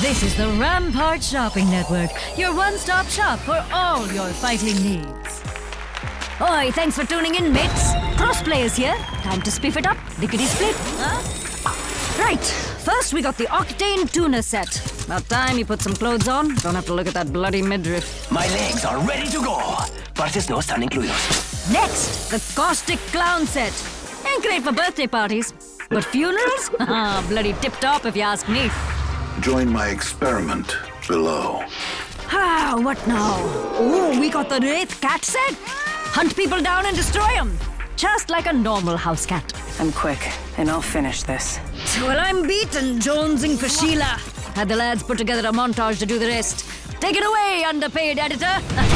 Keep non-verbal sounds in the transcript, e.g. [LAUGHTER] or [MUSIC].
This is the Rampart Shopping Network, your one-stop shop for all your fighting needs. Oi, thanks for tuning in, mates. Crossplay is here. Time to spiff it up. Lickety split. Huh? Right. First, we got the Octane Tuna set. About time you put some clothes on. Don't have to look at that bloody midriff. My legs are ready to go. Partes no están incluidos. Next, the Caustic Clown set. Ain't great for birthday parties. But funerals? [LAUGHS] Ah, bloody tip-top if you ask me. Join my experiment below. Ah, what now? Oh, we got the Wraith cat set. Hunt people down and destroy them. Just like a normal house cat. I'm quick, and I'll finish this. Well, I'm beaten, jonesing for Sheila. Had the lads put together a montage to do the rest. Take it away, underpaid editor. [LAUGHS]